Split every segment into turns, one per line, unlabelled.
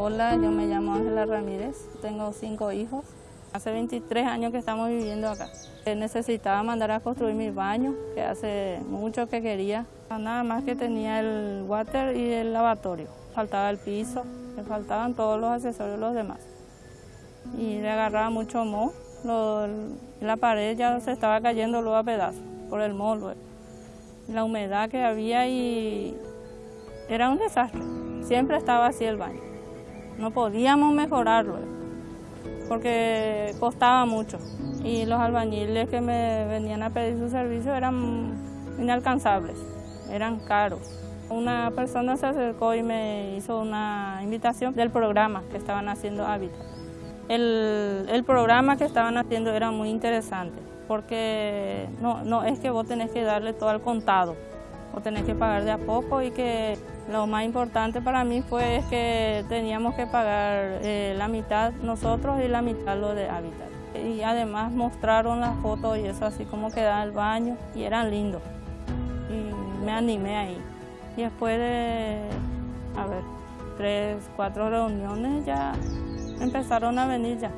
Hola, yo me llamo Ángela Ramírez, tengo cinco hijos. Hace 23 años que estamos viviendo acá. Necesitaba mandar a construir mi baño, que hace mucho que quería. Nada más que tenía el water y el lavatorio. Faltaba el piso, me faltaban todos los accesorios los demás. Y le agarraba mucho moho. la pared ya se estaba cayendo luego a pedazos por el moho. La humedad que había y era un desastre. Siempre estaba así el baño. No podíamos mejorarlo porque costaba mucho y los albañiles que me venían a pedir su servicio eran inalcanzables, eran caros. Una persona se acercó y me hizo una invitación del programa que estaban haciendo Hábitat. El, el programa que estaban haciendo era muy interesante porque no, no es que vos tenés que darle todo al contado, vos tenés que pagar de a poco y que lo más importante para mí fue que teníamos que pagar eh, la mitad nosotros y la mitad lo de Habitat. Y además mostraron las fotos y eso así como quedaba el baño y eran lindos. Y me animé ahí. Y después de, a ver, tres, cuatro reuniones ya empezaron a venir ya.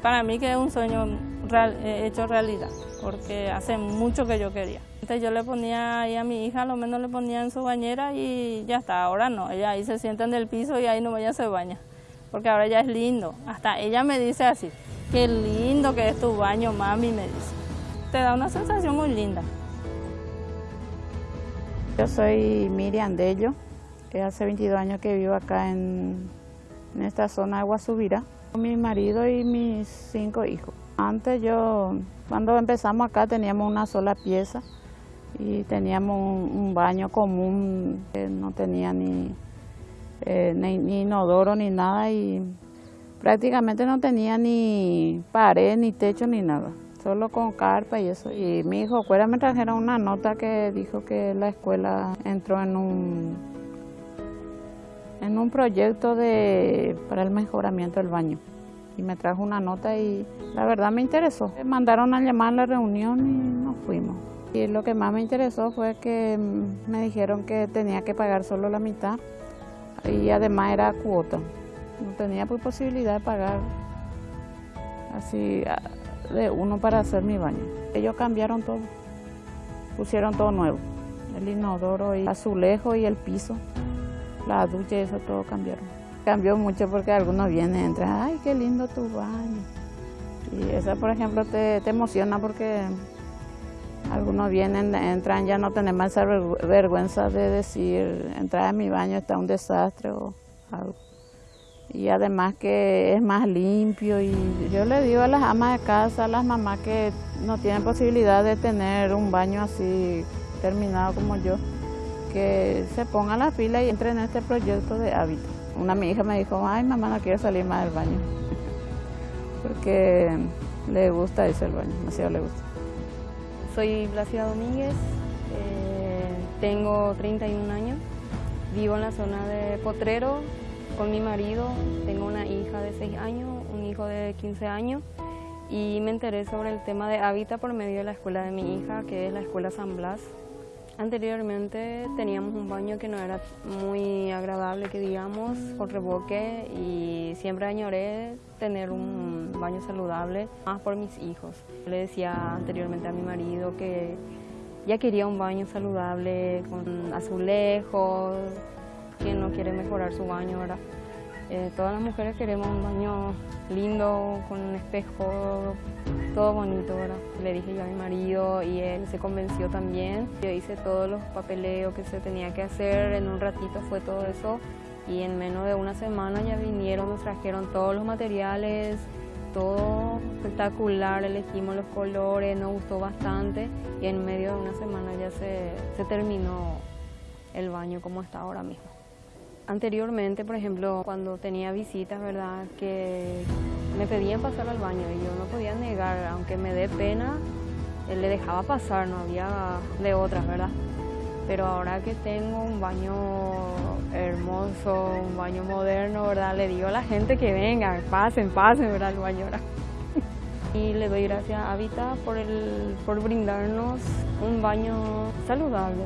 Para mí que es un sueño eh, hecho realidad, porque hace mucho que yo quería. Antes yo le ponía ahí a mi hija, lo menos le ponía en su bañera y ya está, ahora no, ella ahí se sienta en el piso y ahí no ella se baña, porque ahora ya es lindo. Hasta ella me dice así, qué lindo que es tu baño, mami, me dice. Te da una sensación muy linda.
Yo soy Miriam Dello, que hace 22 años que vivo acá en, en esta zona de Guasubira, con mi marido y mis cinco hijos. Antes yo, cuando empezamos acá teníamos una sola pieza, y teníamos un, baño común, que no tenía eh, ni, ni, inodoro ni nada y prácticamente no tenía ni pared, ni techo, ni nada, solo con carpa y eso. Y mi hijo fuera me trajeron una nota que dijo que la escuela entró en un, en un proyecto de, para el mejoramiento del baño y me trajo una nota y la verdad me interesó. Me mandaron a llamar a la reunión y nos fuimos. Y lo que más me interesó fue que me dijeron que tenía que pagar solo la mitad y además era cuota. No tenía pues posibilidad de pagar así de uno para hacer mi baño. Ellos cambiaron todo, pusieron todo nuevo, el inodoro y azulejo y el piso, la ducha y eso todo cambiaron. Cambió mucho porque algunos vienen y entran, ay, qué lindo tu baño. Y eso, por ejemplo, te, te emociona porque algunos vienen, entran, ya no tenemos esa vergüenza de decir, entrar a mi baño está un desastre o algo. Y además que es más limpio y yo le digo a las amas de casa, a las mamás que no tienen posibilidad de tener un baño así terminado como yo, que se pongan la fila y entren en este proyecto de hábito. Una mi hija me dijo, ay mamá no quiero salir más del baño, porque le gusta ese el baño, demasiado le gusta.
Soy Blasida Domínguez, eh, tengo 31 años, vivo en la zona de Potrero con mi marido, tengo una hija de 6 años, un hijo de 15 años y me enteré sobre el tema de hábitat por medio de la escuela de mi hija, que es la escuela San Blas. Anteriormente teníamos un baño que no era muy agradable, que digamos, con reboque y siempre añoré tener un baño saludable, más por mis hijos. Le decía anteriormente a mi marido que ya quería un baño saludable, con azulejos, que no quiere mejorar su baño, ahora. Eh, todas las mujeres queremos un baño lindo, con un espejo, todo bonito, ¿verdad? Le dije yo a mi marido y él se convenció también. Yo hice todos los papeleos que se tenía que hacer, en un ratito fue todo eso y en menos de una semana ya vinieron, nos trajeron todos los materiales, todo espectacular, elegimos los colores, nos gustó bastante y en medio de una semana ya se, se terminó el baño como está ahora mismo. Anteriormente, por ejemplo, cuando tenía visitas, ¿verdad? Que me pedían pasar al baño y yo no podía negar, aunque me dé pena, él le dejaba pasar, no había de otras, ¿verdad? Pero ahora que tengo un baño hermoso, un baño moderno, ¿verdad? Le digo a la gente que venga, pasen, pasen, ¿verdad? El baño ahora. y le doy gracias a Vita por, el, por brindarnos un baño saludable.